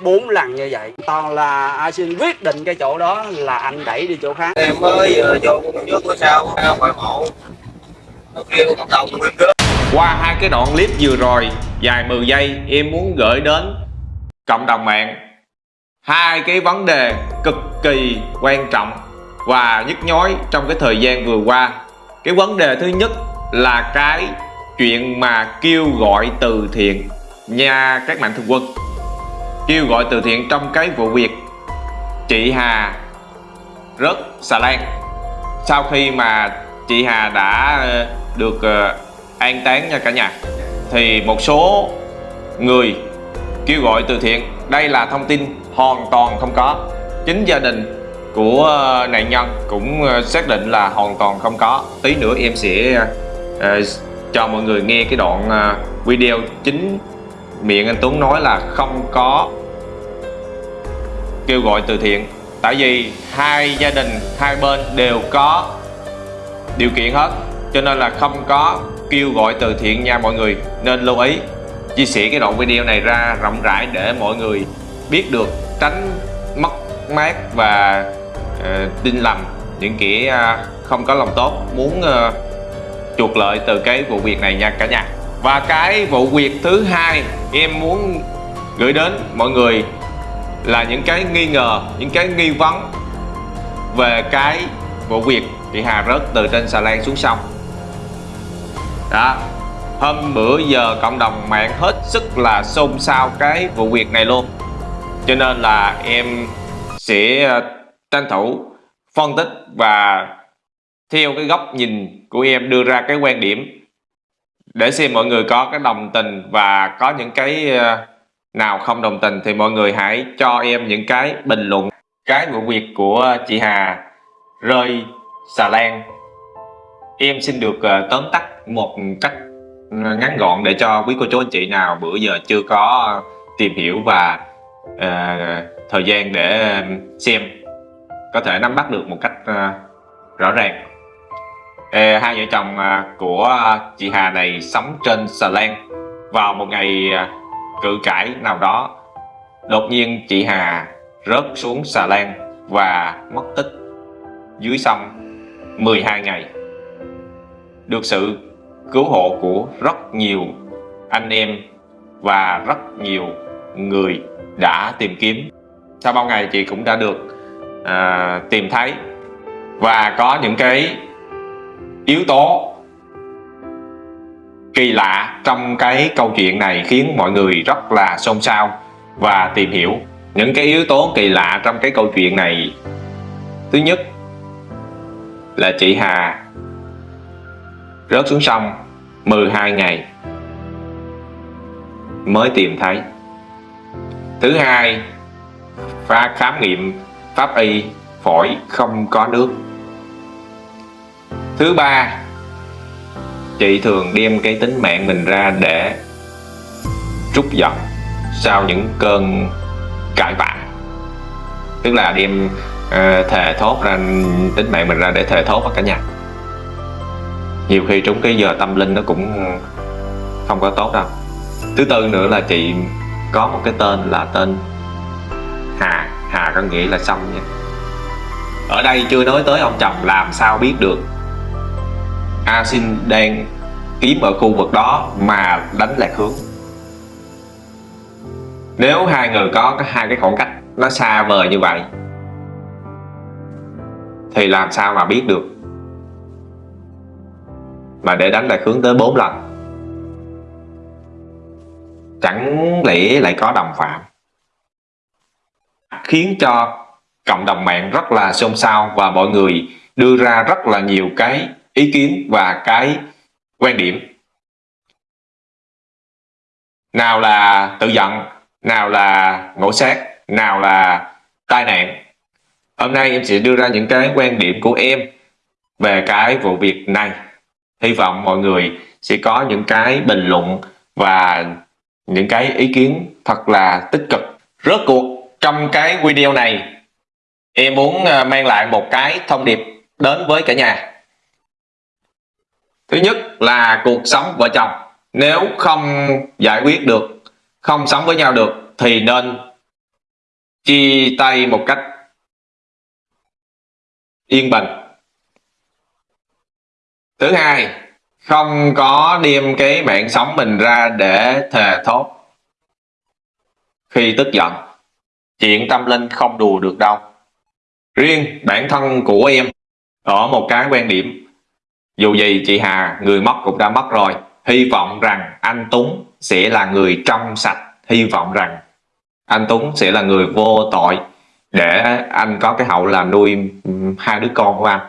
bốn lần như vậy toàn là a xin quyết định cái chỗ đó là anh đẩy đi chỗ khác em mới vừa vô cũng trước sau ra ngoại mộ nó kêu cộng đồng nguyên cơ Qua hai cái đoạn clip vừa rồi dài 10 giây em muốn gửi đến cộng đồng mạng hai cái vấn đề cực kỳ quan trọng và nhức nhối trong cái thời gian vừa qua. Cái vấn đề thứ nhất là cái chuyện mà kêu gọi từ thiện nha các mạnh thường quân. Kêu gọi từ thiện trong cái vụ việc. Chị Hà rớt xà lan. Sau khi mà chị Hà đã ờ, được ờ, an táng nha cả nhà thì một số người kêu gọi từ thiện. Đây là thông tin hoàn toàn không có. Chính gia đình của ờ, nạn nhân cũng xác định là hoàn toàn không có. Tí nữa em sẽ uh, cho mọi người nghe cái đoạn video chính miệng anh Tuấn nói là không có. Kêu gọi từ thiện. Tại vì hai gia đình hai bên đều có điều kiện hết cho nên là không có kêu gọi từ thiện nha mọi người. Nên lưu ý chia sẻ cái đoạn video này ra rộng rãi để mọi người biết được tránh mất mát và uh, tin lầm những kẻ uh, không có lòng tốt muốn uh, chuộc lợi từ cái vụ việc này nha cả nhà và cái vụ việc thứ hai em muốn gửi đến mọi người là những cái nghi ngờ, những cái nghi vấn về cái vụ việc chị Hà rớt từ trên xà lan xuống sông. Đó, hôm bữa giờ cộng đồng mạng hết sức là xôn xao cái vụ việc này luôn. Cho nên là em sẽ ờ, tranh thủ phân tích và theo cái góc nhìn của em đưa ra cái quan điểm để xem mọi người có cái đồng tình và có những cái ờ, nào không đồng tình thì mọi người hãy cho em những cái bình luận cái vụ việc của chị Hà rơi xà lan. Em xin được ờ, tóm tắt một cách ờ, ngắn gọn để cho quý cô chú anh chị nào bữa giờ chưa có tìm hiểu và uh, thời gian để xem có thể nắm bắt được một cách uh, rõ ràng hai vợ chồng à, của à, chị Hà này sống trên xà lan. Vào một ngày à, cự cãi nào đó đột nhiên chị Hà rớt xuống xà lan và mất tích. Dưới sông 12 ngày. Được sự cứu hộ của rất nhiều anh em và rất nhiều người đã tìm kiếm. Sau bao ngày chị cũng đã được à, tìm thấy. Và có những cái yếu tố kỳ lạ trong cái câu chuyện này khiến mọi người rất là xôn xao và tìm hiểu. Những cái yếu tố kỳ lạ trong cái câu chuyện này, thứ nhất là chị Hà rớt xuống sông 12 ngày mới tìm thấy. Thứ hai, pha khám nghiệm pháp y phổi không có nước thứ ba chị thường đem cái tính mạng mình ra để trút giận sau những cơn cãi vã. Tức là đem uh, thề thốt ra tính mạng mình ra để thề thốt vào cả nhà. Nhiều khi trúng cái giờ tâm linh nó cũng không có tốt đâu. Thứ tư nữa là chị có một cái tên là tên Hà. Hà có nghĩa là xong nha. Ở đây chưa nói tới ông chồng làm sao biết được? A đang kiếm ở khu vực đó mà đánh lạc hướng. Nếu hai người có hai cái khoảng cách nó xa vời như vậy, thì làm sao mà biết được? Mà để đánh lạc hướng tới 4 lần, chẳng lẽ lại có đồng phạm? Khiến cho cộng đồng mạng rất là xôn xao và mọi người đưa ra rất là nhiều cái ý kiến và cái quan điểm. Nào là tự giận, nào là ngộ sát, nào là tai nạn. Hôm nay em sẽ đưa ra những cái quan điểm của em về cái vụ việc này. Hy vọng mọi người sẽ có những cái bình luận và những cái ý kiến thật là tích cực. Rốt cuộc, trong cái video này, em muốn ờ, mang lại một cái thông điệp đến với cả nhà thứ nhất là cuộc sống vợ chồng. Nếu không giải quyết được, không sống với nhau được, thì nên chia tay một cách yên bình. Thứ hai, không có đem cái mạng sống mình ra để thề thốt khi tức giận. Chuyện tâm linh không đùa được đâu. Riêng bản thân của em ở một cái quan điểm dù gì chị Hà người mất cũng đã mất rồi. Hy vọng rằng anh Tuấn sẽ là người trong sạch. Hy vọng rằng anh Tuấn sẽ là người vô tội để anh có cái hậu là nuôi hai đứa con của anh.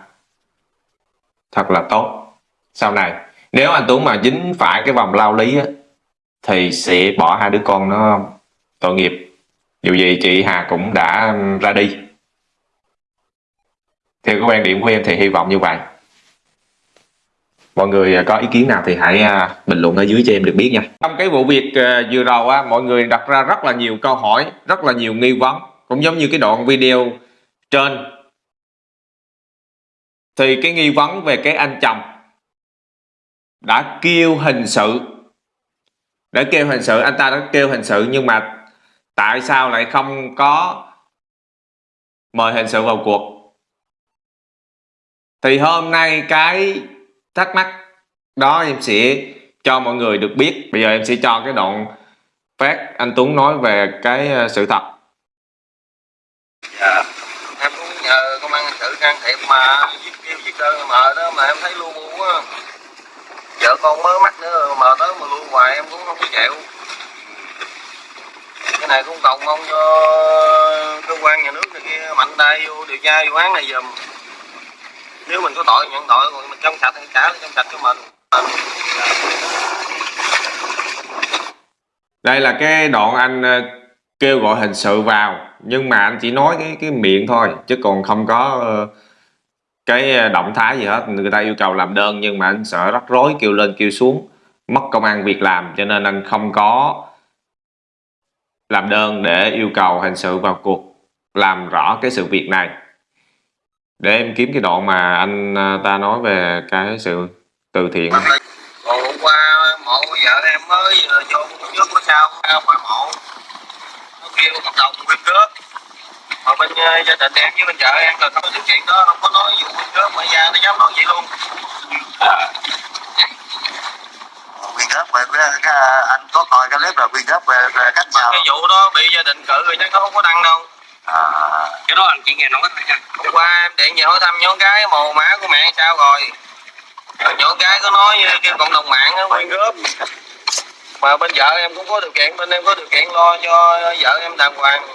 Thật là tốt. Sau này nếu anh Tuấn mà dính phải cái vòng lao lý á, thì sẽ bỏ hai đứa con nó tội nghiệp. Dù gì chị Hà cũng đã ra đi. Theo cái quan điểm của em thì hy vọng như vậy mọi người à, có ý kiến nào thì hãy à, bình luận ở dưới cho em được biết nha. Trong cái vụ việc à, vừa rồi á mọi người đặt ra rất là nhiều câu hỏi, rất là nhiều nghi vấn, cũng giống như cái đoạn video trên. Thì cái nghi vấn về cái anh chồng đã kêu hình sự, đã kêu hình sự, anh ta đã kêu hình sự nhưng mà tại sao lại không có mời hình sự vào cuộc? Thì hôm nay cái thắc mắc. Đó, em sẽ cho mọi người được biết. Bây giờ em sẽ cho cái đoạn phát anh Tuấn nói về cái ờ, sự thật. Dạ. Em cũng nhờ công an hình sự can thiệp mà viết kêu viết đơn mà đó mà em thấy luôn bu á vợ con mới mắt nữa, mà tới mà luôn hoài em cũng không có chịu. Cái này cũng cầu mong cho cơ quan nhà nước này kia mạnh tay vô điều tra vụ án này giùm nếu mình có tội nhận tội rồi mình trong sạch thì trả trong sạch cho mình. Đây là cái đoạn anh ờ, kêu gọi hình sự vào, nhưng mà anh chỉ nói cái cái miệng thôi, chứ còn không có ờ, cái ờ, động thái gì hết. Người ta yêu cầu làm đơn, nhưng mà anh sợ rắc rối, kêu lên, kêu xuống, mất công ăn việc làm, cho nên anh không có làm đơn để yêu cầu hình sự vào cuộc làm rõ cái sự việc này để em kiếm cái đoạn mà anh à, ta nói về cái sự từ thiện. Còn hôm qua mộ vợ em mới vô trước sao ngoài mộ. Nó kêu hợp đồng quyên góp mà bên uh, gia đình em với bên vợ em là không có điều kiện đó không có nói vụ quyên góp mà ra nó dám nói vậy luôn. Quyên góp về cái, anh có coi cái clip là quyên góp về, về cách nào? cái vụ đó bị gia đình cự rồi chắc nó không có đăng đâu đó anh chỉ nghe nói hôm qua em điện về hỏi thăm nhóm gái mồ má của mẹ sao rồi? Nhỏ gái có nói kêu cộng đồng mạng á. Quyên góp mà bên vợ em cũng có điều kiện bên em có điều kiện lo cho vợ em đàng hoàng.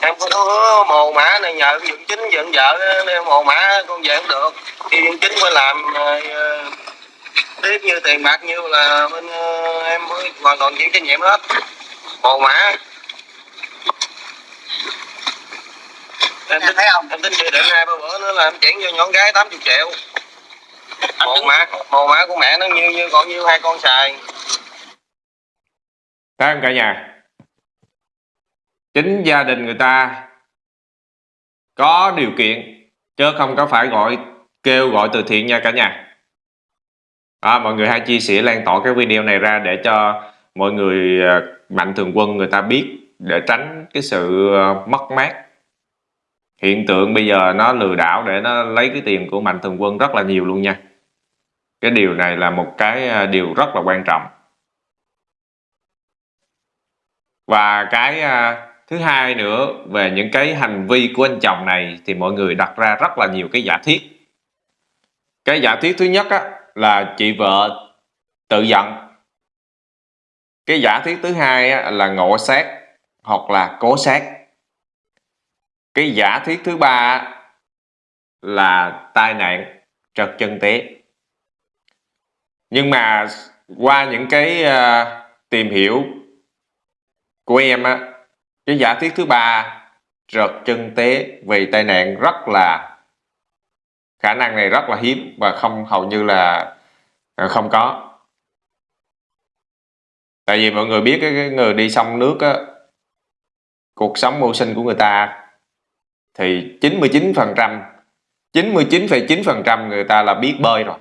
Em cũng có hứa mồ mã này nhờ cái dựng chính dựng vợ nên mồ mã con về không được. Khi dựng chính phải làm uh, tiếp như tiền bạc như là bên uh, em mới hoàn toàn chịu trách nhiệm hết. Mồ mã em tính thấy không? em tính dự định hai ba bữa nữa là em chuyển cho nhỏ gái 80 triệu. Một mã một mã của mẹ nó như như còn như hai con xài. Thấy không cả nhà. Chính gia đình người ta Có điều kiện Chứ không có phải gọi Kêu gọi từ thiện nha cả nhà. À, Mọi người hãy chia sẻ lan tỏa cái video này ra Để cho mọi người à, Mạnh thường quân người ta biết Để tránh cái sự à, mất mát hiện tượng bây giờ nó lừa đảo để nó lấy cái tiền của mạnh thường quân rất là nhiều luôn nha. Cái điều này là một cái à, điều rất là quan trọng. Và cái à, thứ hai nữa về những cái hành vi của anh chồng này thì mọi người đặt ra rất là nhiều cái giả thiết. Cái giả thiết thứ nhất á, là chị vợ tự giận. Cái giả thiết thứ hai á, là ngộ sát hoặc là cố sát cái giả thuyết thứ ba là tai nạn trật chân tế. Nhưng mà qua những cái uh, tìm hiểu của em á cái giả thuyết thứ ba trật chân tế vì tai nạn rất là khả năng này rất là hiếm và không hầu như là ờ, không có. Tại vì mọi người biết cái người đi sông nước á cuộc sống mưu sinh của người ta thì 99% 99,9% người ta là biết bơi rồi.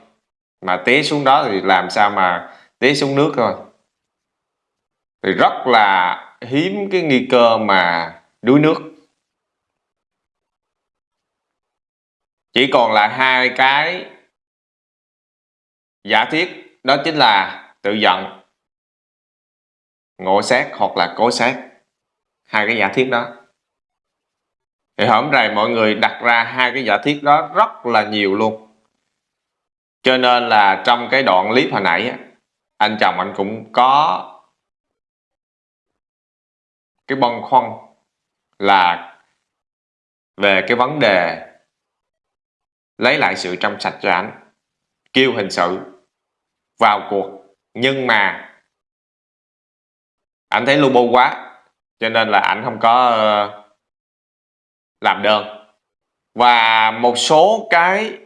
Mà té xuống đó thì làm sao mà té xuống nước thôi. Thì rất là hiếm cái nguy cơ mà đuối nước. Chỉ còn lại hai cái giả thiết đó chính là tự giận ngộ sát hoặc là cố sát. Hai cái giả thiết đó thì hôm nay mọi người đặt ra hai cái giả thiết đó rất là nhiều luôn. Cho nên là trong cái đoạn clip hồi nãy anh chồng anh cũng có cái băn khoăn là về cái vấn đề lấy lại sự trong sạch cho anh kêu hình sự vào cuộc. Nhưng mà anh thấy lu bu quá, cho nên là anh không có ờ, làm đơn và một số cái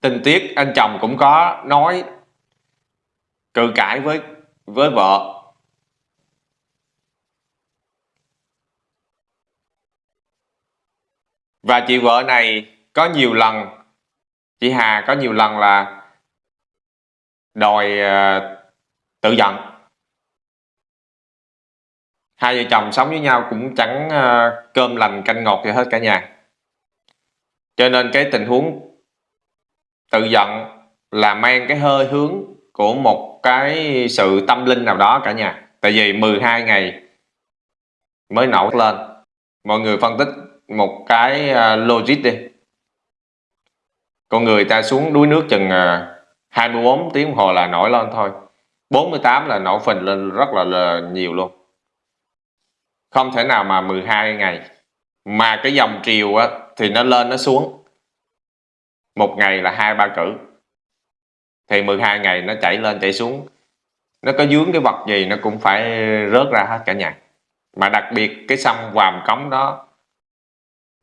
tình tiết anh chồng cũng có nói cự cãi với với vợ. Và chị vợ này có nhiều lần chị Hà có nhiều lần là đòi uh, tự giận hai vợ chồng sống với nhau cũng chẳng ờ, cơm lành canh ngọt gì hết cả nhà. Cho nên cái tình huống tự giận là mang cái hơi hướng của một cái sự tâm linh nào đó cả nhà. Tại vì 12 ngày mới nổi lên. Mọi người phân tích một cái ờ, logic đi. Con người ta xuống đuối nước chừng ờ, 24 tiếng đồng hồ là nổi lên thôi. 48 là nổi phình lên rất là, là nhiều luôn không thể nào mà 12 ngày. Mà cái dòng triều á, thì nó lên nó xuống. Một ngày là hai ba cử. Thì 12 ngày nó chảy lên chảy xuống. Nó có dướng cái vật gì nó cũng phải rớt ra hết cả nhà. Mà đặc biệt cái sông Vàm Cống đó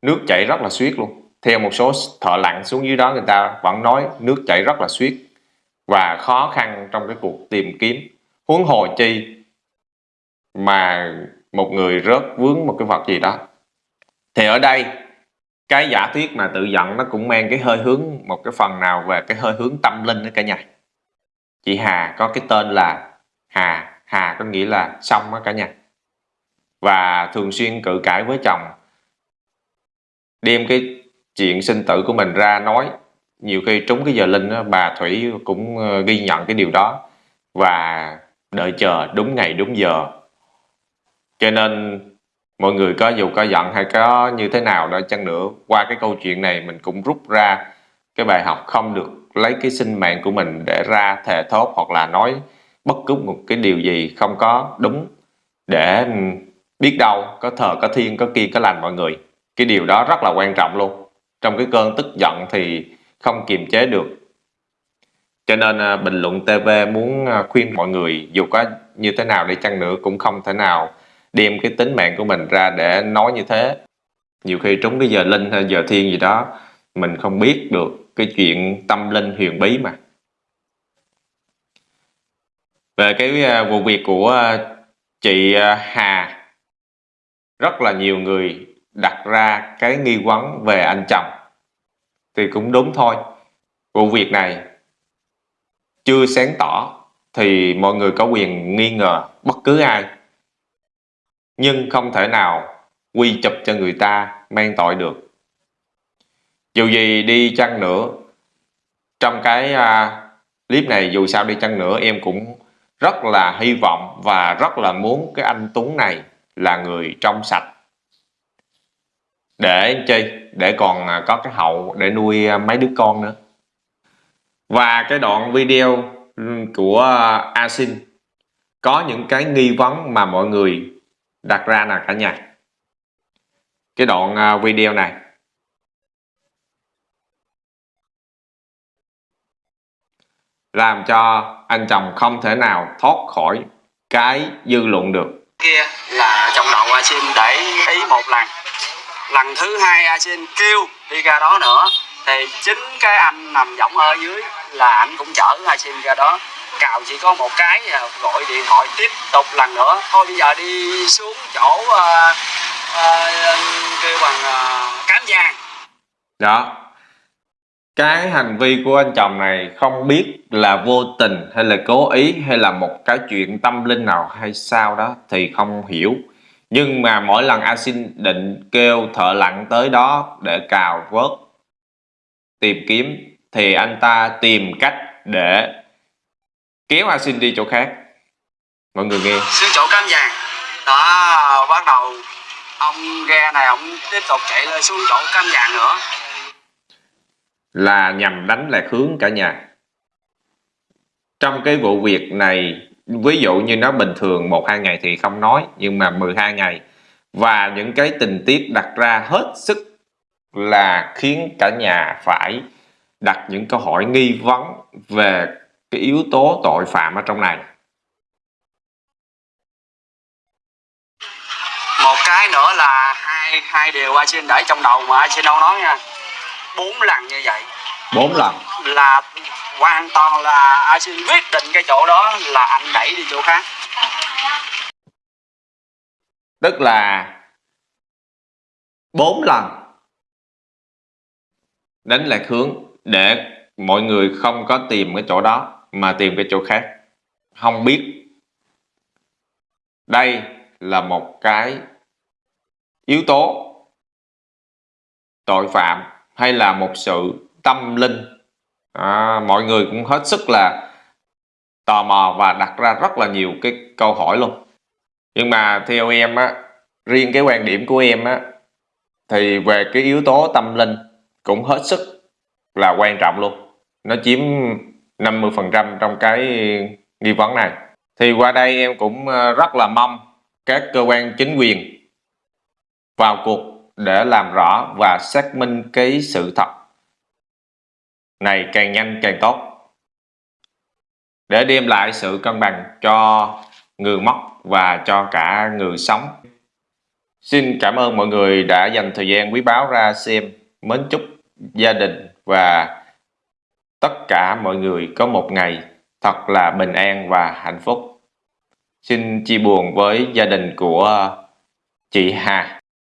nước chảy rất là suyết luôn. Theo một số thợ lặn xuống dưới đó người ta vẫn nói nước chảy rất là suyết và khó khăn trong cái cuộc tìm kiếm. Huống hồ chi mà một người rớt vướng một cái vật gì đó. Thì ở đây cái giả thuyết mà tự giận nó cũng mang cái hơi hướng một cái phần nào về cái hơi hướng tâm linh đó cả nhà. Chị Hà có cái tên là Hà Hà có nghĩa là xong đó cả nhà. Và thường xuyên cự cãi với chồng. Đem cái chuyện sinh tử của mình ra nói. Nhiều khi trúng cái giờ linh đó, bà Thủy cũng ờ, ghi nhận cái điều đó. Và đợi chờ đúng ngày đúng giờ cho nên mọi người có dù có giận hay có như thế nào đó, chăng nữa qua cái câu chuyện này mình cũng rút ra cái bài học không được lấy cái sinh mạng của mình để ra thề thốt hoặc là nói bất cứ một cái điều gì không có đúng để biết đâu, có thờ, có thiên có kia, có lành mọi người. Cái điều đó rất là quan trọng luôn. Trong cái cơn tức giận thì không kiềm chế được. Cho nên à, bình luận TV muốn à, khuyên mọi người dù có như thế nào đi chăng nữa cũng không thể nào đem cái tính mạng của mình ra để nói như thế. Nhiều khi trúng cái giờ linh hay giờ thiên gì đó, mình không biết được cái chuyện tâm linh huyền bí mà. Về cái à, vụ việc của à, chị à, Hà, rất là nhiều người đặt ra cái nghi vấn về anh chồng. Thì cũng đúng thôi. Vụ việc này chưa sáng tỏ thì mọi người có quyền nghi ngờ bất cứ ai nhưng không thể nào quy chụp cho người ta mang tội được. Dù gì đi chăng nữa trong cái uh, clip này dù sao đi chăng nữa em cũng rất là hy vọng và rất là muốn cái anh Tuấn này là người trong sạch. Để chi? Để còn à, có cái hậu để nuôi à, mấy đứa con nữa. Và cái đoạn video ừ, của Asin có những cái nghi vấn mà mọi người đặt ra là cả nhà. Cái đoạn à, video này. Làm cho anh chồng không thể nào thoát khỏi cái dư luận được. Kia là trong đầu a xin để ý một lần. Lần thứ hai a xin kêu đi ra đó nữa thì chính cái anh nằm võng ở dưới là anh cũng chở a sim ra đó. Cào chỉ có một cái à, gọi điện thoại tiếp tục lần nữa. Thôi bây giờ đi xuống chỗ uh, uh, kêu bằng uh, cám giang. Đó. Cái hành vi của anh chồng này không biết là vô tình hay là cố ý hay là một cái chuyện tâm linh nào hay sao đó thì không hiểu. Nhưng mà mỗi lần A Xin định kêu thợ lặn tới đó để cào vớt tìm kiếm thì anh ta tìm cách để kéo A Xin đi chỗ khác. Mọi người nghe. xuống chỗ cam vàng đó bắt đầu ông ghe này ông tiếp tục chạy lên xuống chỗ cam vàng nữa là nhằm đánh lạc hướng cả nhà. Trong cái vụ việc này, ví dụ như nó bình thường 1-2 ngày thì không nói, nhưng mà 12 ngày và những cái tình tiết đặt ra hết sức là khiến cả nhà phải đặt những câu hỏi nghi vấn về cái yếu tố tội phạm ở trong này. một cái nữa là hai hai điều a xin để trong đầu mà a xin đâu nói nha bốn lần như vậy Bốn lần. là hoàn toàn là a xin quyết định cái chỗ đó là anh đẩy đi chỗ khác Tức là bốn lần đánh lạc hướng để mọi người không có tìm cái chỗ đó mà tìm cái chỗ khác. Không biết. Đây là một cái yếu tố tội phạm hay là một sự tâm linh. À, mọi người cũng hết sức là tò mò và đặt ra rất là nhiều cái câu hỏi luôn. Nhưng mà theo em á riêng cái quan điểm của em á thì về cái yếu tố tâm linh cũng hết sức là quan trọng luôn nó chiếm 50% trong cái nghi vấn này thì qua đây em cũng ờ, rất là mong các cơ quan chính quyền vào cuộc để làm rõ và xác minh cái sự thật này càng nhanh càng tốt để đem lại sự cân bằng cho người mất và cho cả người sống. Xin cảm ơn mọi người đã dành thời gian quý báu ra xem. Mến chúc gia đình và tất cả mọi người có một ngày thật là bình an và hạnh phúc. Xin chia buồn với gia đình của chị Hà.